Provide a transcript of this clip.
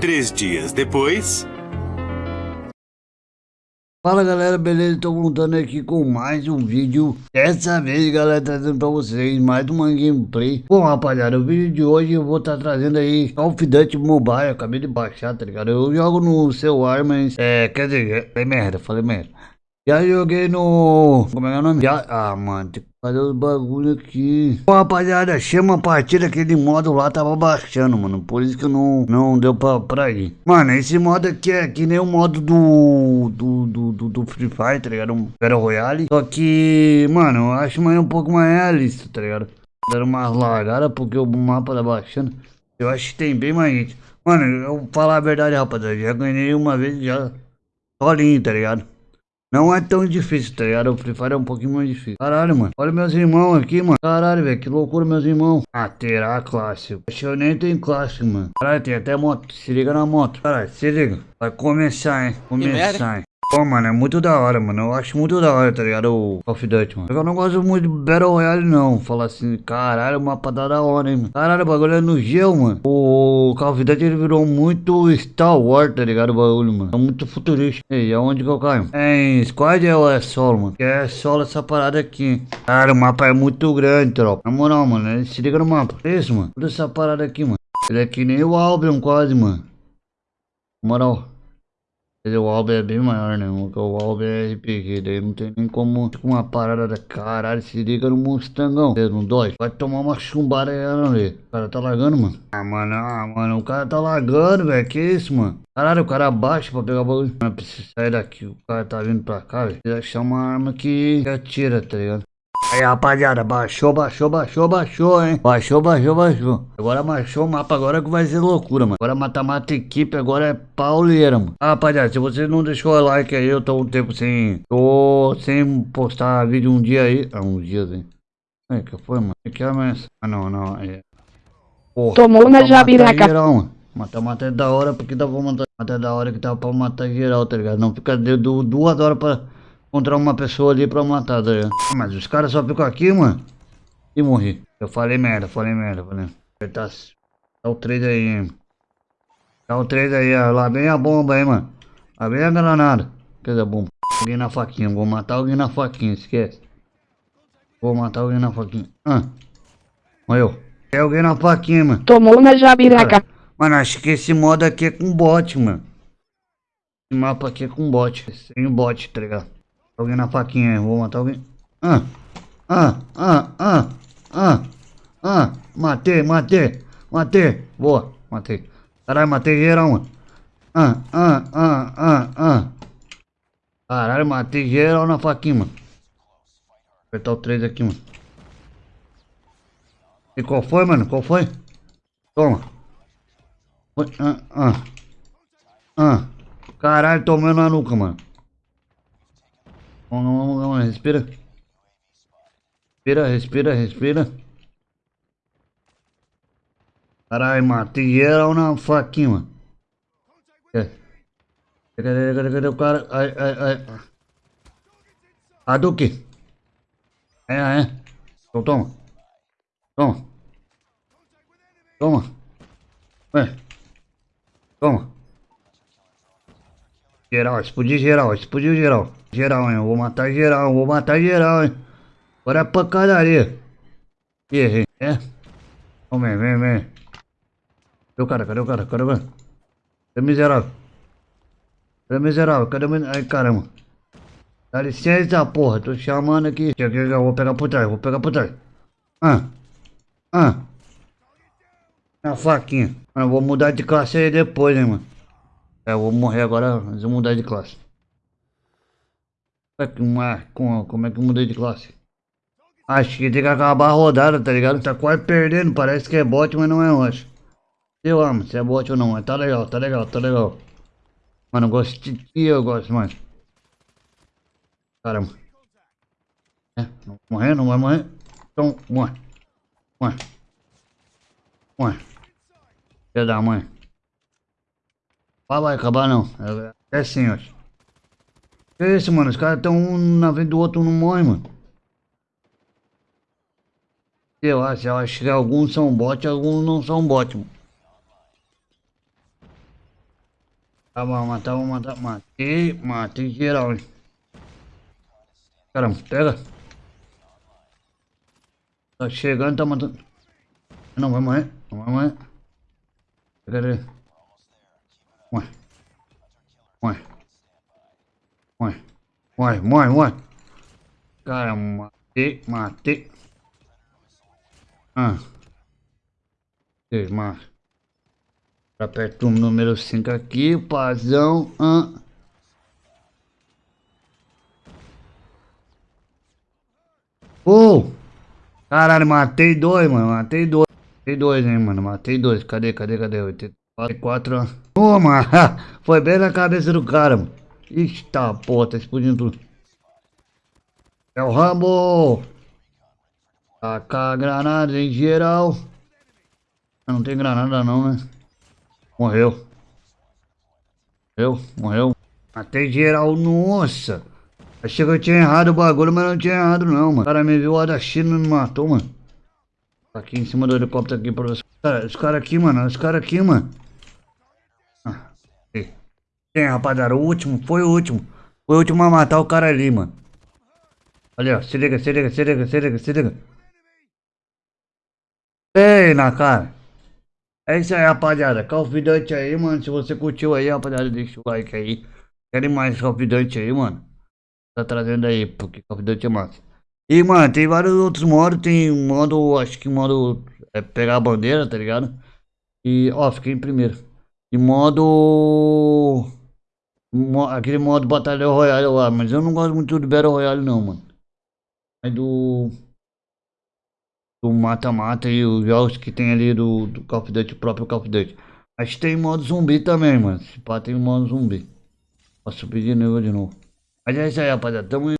Três dias depois. Fala galera, beleza? Tô voltando aqui com mais um vídeo Dessa vez galera, trazendo pra vocês mais uma gameplay Bom rapaziada, o vídeo de hoje eu vou estar tá trazendo aí Call of Duty Mobile, acabei de baixar, tá ligado? Eu jogo no celular, mas é, quer dizer, falei merda, falei merda Já joguei no... como é, é o nome? Já, ah mano, tem Cadê os bagulho aqui? Bom, rapaziada, achei uma partida, aquele modo lá tava baixando, mano. Por isso que não, não deu pra, pra ir. Mano, esse modo aqui é que nem o modo do, do, do, do, do Free Fire, tá ligado? Um Battle Royale. Só que, mano, eu acho mais um pouco mais realista, tá ligado? Deram umas largadas porque o mapa tá baixando. Eu acho que tem bem mais gente. Mano, eu vou falar a verdade, rapaziada. Já ganhei uma vez já sozinho, tá ligado? Não é tão difícil, tá ligado? O Free Fire é um pouquinho mais difícil. Caralho, mano. Olha meus irmãos aqui, mano. Caralho, velho. Que loucura, meus irmãos. Ah, terá clássico. Acho que eu nem tenho clássico, mano. Caralho, tem até moto. Se liga na moto. Caralho, se liga. Vai começar, hein. Começar, hein. Pô, mano, é muito da hora, mano. Eu acho muito da hora, tá ligado? O Call of Duty, mano. Eu não gosto muito de Battle Royale, não. Falar assim, caralho, mapa tá da hora, hein, mano. Caralho, o bagulho é no gel, mano. O Call of Duty ele virou muito Star Wars, tá ligado? O bagulho, mano. É muito futurista. Ei, aonde que eu caio? É em Squad ou é solo, mano? Que é solo essa parada aqui. Cara, o mapa é muito grande, tropa. Na moral, mano, se liga no mapa. É isso, mano. Toda essa parada aqui, mano. Ele é que nem o Albion quase, mano. Na moral. O Alba é bem maior, né? O Alba é RPG, daí não tem nem como com uma parada da caralho, se liga no Mustangão. Não dói. Vai tomar uma chumbada aí, ali. O cara tá lagando, mano. Ah, mano, ah, mano, o cara tá lagando, velho. Que isso, mano? Caralho, o cara abaixa pra pegar o bagulho. Mano, preciso sair daqui. O cara tá vindo pra cá, velho. Precisa achar uma arma que atira, tá ligado? Aí, rapaziada, baixou, baixou, baixou, baixou, hein? Baixou, baixou, baixou. Agora baixou o mapa, agora que vai ser loucura, mano. Agora mata-mata equipe, agora é pauleira, mano. Ah, rapaziada, se você não deixou o like aí, eu tô um tempo sem... Tô sem postar vídeo um dia aí. Ah, um dia, hein? É, que foi, mano? Que é ameaça? Ah, não, não, é... Porra, Tomou na jabiraca. Mata-mata é da hora, porque dá pra matar... Mata é da hora que dá pra matar geral, tá ligado? Não fica de, duas horas pra encontrar uma pessoa ali pra matar, tá ligado? Mas os caras só ficam aqui, mano. E morri. Eu falei merda, falei merda, falei. Tá, tá o 3 aí, hein. Tá o 3 aí, ó. Lá vem a bomba aí, mano. Lá vem a granada. Cadê a bomba? Alguém na faquinha, vou matar alguém na faquinha, esquece. Vou matar alguém na faquinha. Ah. Morreu. Tem alguém na faquinha, mano. Tomou na jabiraca. Mano, acho que esse modo aqui é com bot, mano. Esse mapa aqui é com bot. Sem bot, tá ligado? Alguém na faquinha, vou matar alguém. Ah, ah, ah, ah, ah, ah, matei, matei, matei. Boa, matei. Caralho, matei geral, mano. Ah, ah, ah, ah, ah. Caralho, matei geral na faquinha, mano. Apertar o 3 aqui, mano. E qual foi, mano? Qual foi? Toma. Foi, ah, ah. Ah. Caralho, tomando na nuca, mano. Vamos, vamos, vamos, respira. Respira, respira, respira. Caralho, matei geral na faquinha, mano. Cadê, cadê, cadê, cadê o cara? Ai, ai, ai. A do que? É, é. Então toma. Toma. Toma. Ué. Toma. Geral, explodiu geral, explodiu geral. Geral, hein? Eu vou matar geral, vou matar geral, hein? Agora é pancadaria. Errei, é? Vamos, vem, vem, vem. Cadê o cara? Cadê o cara? Cadê o cara? Cadê o miserável? Cadê o miserável? Cadê o Ai, caramba. Dá licença, porra. Tô chamando aqui. Eu vou pegar por trás, vou pegar por trás. Ah. Ah. A faquinha. Mano, vou mudar de classe aí depois, hein, mano. É, eu vou morrer agora, mas eu vou mudar de classe. Uma, com, como é que eu mudei de classe? Acho que tem que acabar a rodada, tá ligado? Tá quase perdendo, parece que é bot, mas não é, acho. Eu amo, se é bot ou não, mas tá legal, tá legal, tá legal. Mano, eu gosto de ti, eu gosto mais. Caramba. É, não vai morrer, não vai morrer. Então, morre. Morre. Morre. Filha da mãe. Ah, vai acabar não. É, é sim, acho. Que isso, mano? Os caras estão um na frente do outro, não morre, mano. Eu acho, eu acho que alguns são bot, alguns não são bot, mano. Tá bom, matar, vou matar. Matei, matei geral, hein. Caramba, pega. Tá chegando, tá matando. Não vai morrer, não vai morrer. Cadê? Ué. Ué. Ué, ué, ué. Cara, matei, matei. Ah. Ei, mas. Aperta o número 5 aqui, pazão. Ah. Oh! Caralho, matei dois, mano. Matei dois. Matei dois, hein, mano. Matei dois. Cadê, cadê, cadê? 84. Ô, mano. Foi bem na cabeça do cara, mano. Ixi, tá, porra. Tá explodindo tudo. É o Rambo. Tacar granada em geral. Não tem granada não, né? Morreu. Morreu, morreu. Matei geral, nossa. Achei que eu tinha errado o bagulho, mas não tinha errado não, mano. O cara me viu lá da China e me matou, mano. Tá aqui em cima do helicóptero aqui pra você. Cara, os caras aqui, mano. Os caras aqui, mano. Quem, rapaziada? O último, foi o último. Foi o último a matar o cara ali, mano. Olha, ó. Se liga, se liga, se liga, se liga, se liga. Ei, na cara. É isso aí, rapaziada. Call of Duty aí, mano. Se você curtiu aí, rapaziada, deixa o like aí. Querem mais Call of Duty aí, mano? Tá trazendo aí, porque Call of Duty é massa. E, mano, tem vários outros modos. Tem modo, acho que modo é pegar a bandeira, tá ligado? E, ó, fiquei em primeiro. E modo... Aquele modo Batalha Royale lá. Mas eu não gosto muito do Battle Royale, não, mano. É do do mata-mata e os jogos que tem ali do, do Call of Duty, o próprio Call of Duty. Mas tem modo zumbi também, mano. Se pá, tem modo zumbi. Posso subir de nível de novo. Mas é isso aí, rapaziada. Tamo